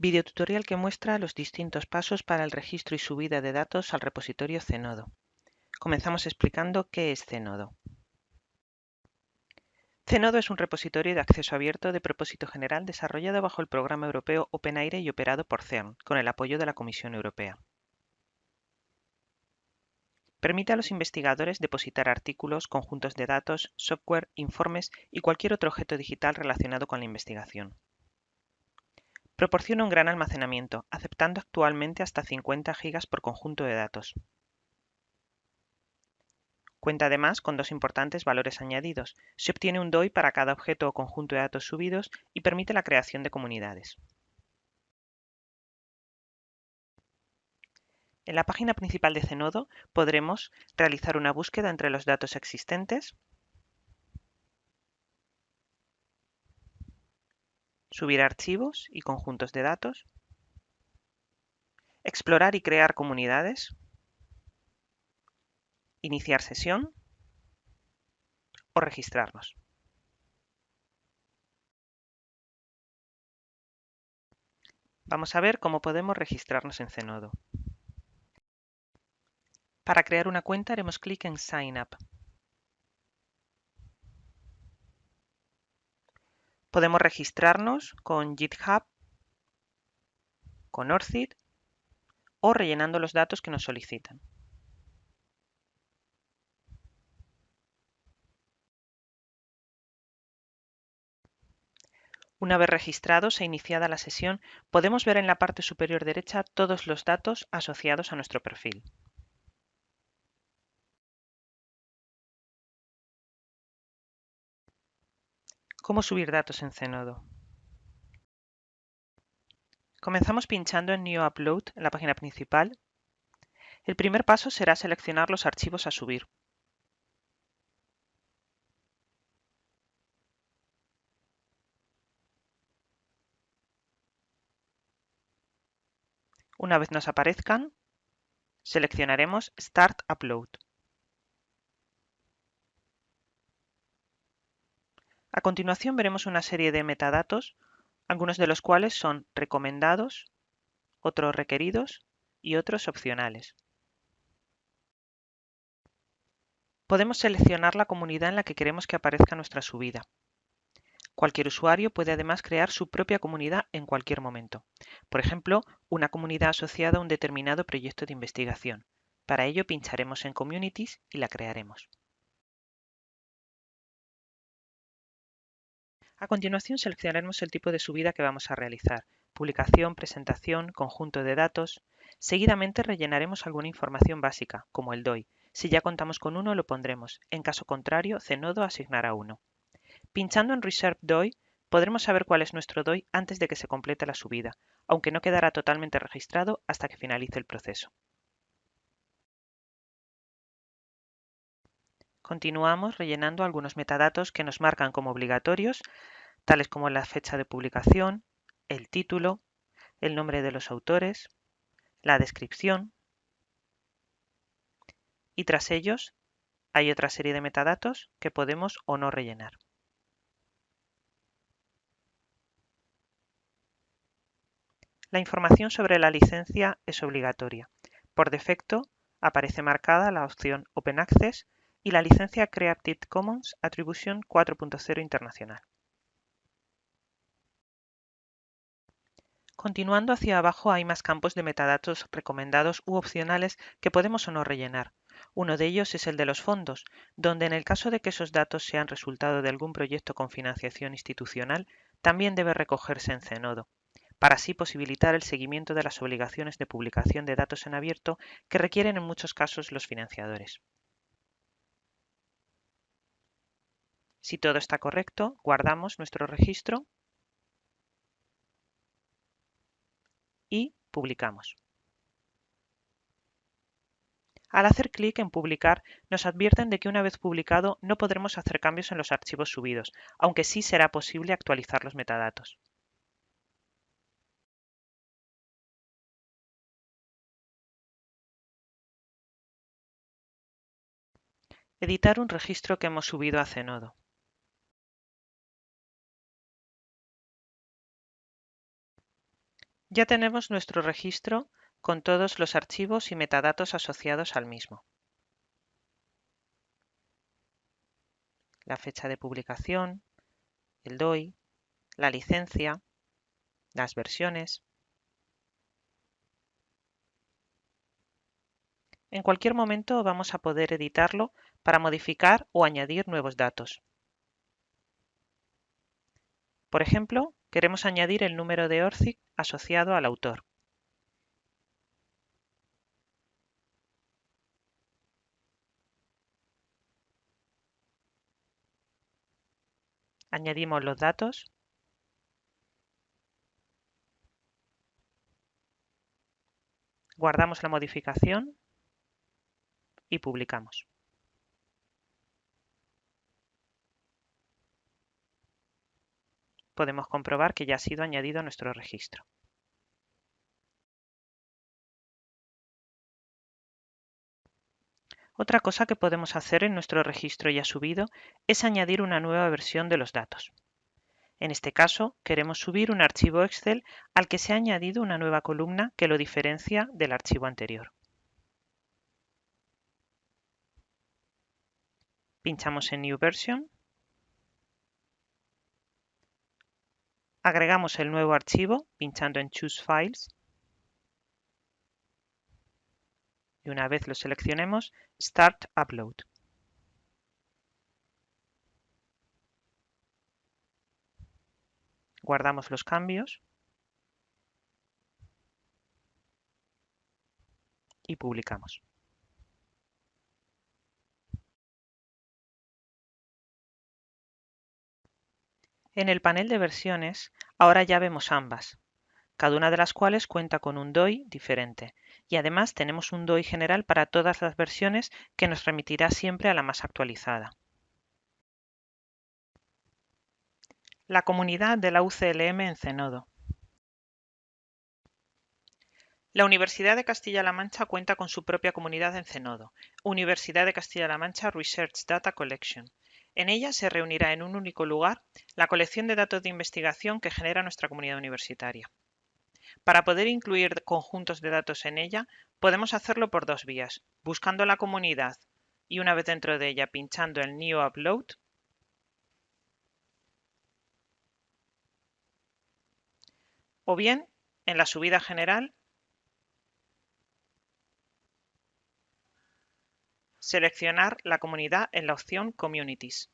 Videotutorial que muestra los distintos pasos para el registro y subida de datos al repositorio Zenodo. Comenzamos explicando qué es Zenodo. Zenodo es un repositorio de acceso abierto de propósito general desarrollado bajo el programa europeo OpenAIRE y operado por CERN, con el apoyo de la Comisión Europea. Permite a los investigadores depositar artículos, conjuntos de datos, software, informes y cualquier otro objeto digital relacionado con la investigación. Proporciona un gran almacenamiento, aceptando actualmente hasta 50 GB por conjunto de datos. Cuenta además con dos importantes valores añadidos. Se obtiene un DOI para cada objeto o conjunto de datos subidos y permite la creación de comunidades. En la página principal de Zenodo podremos realizar una búsqueda entre los datos existentes, subir archivos y conjuntos de datos, explorar y crear comunidades, iniciar sesión o registrarnos. Vamos a ver cómo podemos registrarnos en Zenodo. Para crear una cuenta haremos clic en Sign Up. Podemos registrarnos con GitHub, con ORCID o rellenando los datos que nos solicitan. Una vez registrados e iniciada la sesión, podemos ver en la parte superior derecha todos los datos asociados a nuestro perfil. ¿Cómo subir datos en Zenodo? Comenzamos pinchando en New Upload en la página principal. El primer paso será seleccionar los archivos a subir. Una vez nos aparezcan, seleccionaremos Start Upload. A continuación veremos una serie de metadatos, algunos de los cuales son recomendados, otros requeridos y otros opcionales. Podemos seleccionar la comunidad en la que queremos que aparezca nuestra subida. Cualquier usuario puede además crear su propia comunidad en cualquier momento. Por ejemplo, una comunidad asociada a un determinado proyecto de investigación. Para ello pincharemos en Communities y la crearemos. A continuación seleccionaremos el tipo de subida que vamos a realizar, publicación, presentación, conjunto de datos. Seguidamente rellenaremos alguna información básica, como el DOI. Si ya contamos con uno lo pondremos, en caso contrario Zenodo asignará uno. Pinchando en Reserve DOI podremos saber cuál es nuestro DOI antes de que se complete la subida, aunque no quedará totalmente registrado hasta que finalice el proceso. Continuamos rellenando algunos metadatos que nos marcan como obligatorios, tales como la fecha de publicación, el título, el nombre de los autores, la descripción y tras ellos hay otra serie de metadatos que podemos o no rellenar. La información sobre la licencia es obligatoria. Por defecto aparece marcada la opción Open Access y la licencia Creative Commons Attribution 4.0 Internacional. Continuando hacia abajo hay más campos de metadatos recomendados u opcionales que podemos o no rellenar. Uno de ellos es el de los fondos, donde en el caso de que esos datos sean resultado de algún proyecto con financiación institucional, también debe recogerse en Zenodo, para así posibilitar el seguimiento de las obligaciones de publicación de datos en abierto que requieren en muchos casos los financiadores. Si todo está correcto, guardamos nuestro registro y publicamos. Al hacer clic en Publicar, nos advierten de que una vez publicado no podremos hacer cambios en los archivos subidos, aunque sí será posible actualizar los metadatos. Editar un registro que hemos subido a Zenodo. Ya tenemos nuestro registro con todos los archivos y metadatos asociados al mismo. La fecha de publicación, el DOI, la licencia, las versiones. En cualquier momento vamos a poder editarlo para modificar o añadir nuevos datos. Por ejemplo, queremos añadir el número de ORCID asociado al autor. Añadimos los datos. Guardamos la modificación y publicamos. Podemos comprobar que ya ha sido añadido a nuestro registro. Otra cosa que podemos hacer en nuestro registro ya subido es añadir una nueva versión de los datos. En este caso, queremos subir un archivo Excel al que se ha añadido una nueva columna que lo diferencia del archivo anterior. Pinchamos en New Version Agregamos el nuevo archivo pinchando en Choose Files. Y una vez lo seleccionemos, Start Upload. Guardamos los cambios y publicamos. En el panel de versiones, ahora ya vemos ambas, cada una de las cuales cuenta con un DOI diferente, y además tenemos un DOI general para todas las versiones que nos remitirá siempre a la más actualizada. La comunidad de la UCLM en Cenodo. La Universidad de Castilla-La Mancha cuenta con su propia comunidad en Cenodo, Universidad de Castilla-La Mancha Research Data Collection, en ella se reunirá en un único lugar la colección de datos de investigación que genera nuestra comunidad universitaria. Para poder incluir conjuntos de datos en ella, podemos hacerlo por dos vías, buscando la comunidad y una vez dentro de ella pinchando en New Upload o bien en la subida general seleccionar la comunidad en la opción Communities.